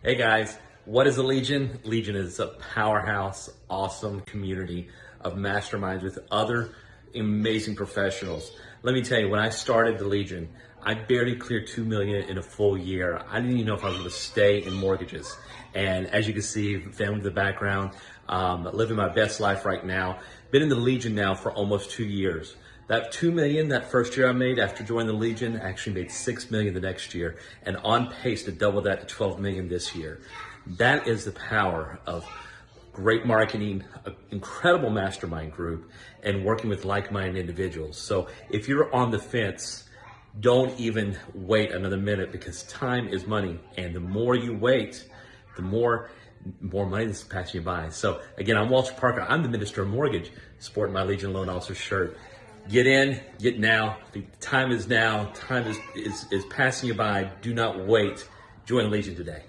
Hey guys, what is a Legion? Legion is a powerhouse, awesome community of masterminds with other amazing professionals. Let me tell you, when I started the Legion, I barely cleared 2 million in a full year. I didn't even know if I was gonna stay in mortgages. And as you can see, family in the background, um, living my best life right now. Been in the Legion now for almost two years. That 2 million that first year I made after joining the Legion actually made 6 million the next year and on pace to double that to 12 million this year. That is the power of great marketing, an incredible mastermind group, and working with like-minded individuals. So if you're on the fence, don't even wait another minute because time is money. And the more you wait, the more more money that's passing you by. So again, I'm Walter Parker. I'm the Minister of Mortgage, sporting my Legion Loan Officer shirt. Get in, get now. The time is now. Time is, is, is passing you by. Do not wait. Join Legion today.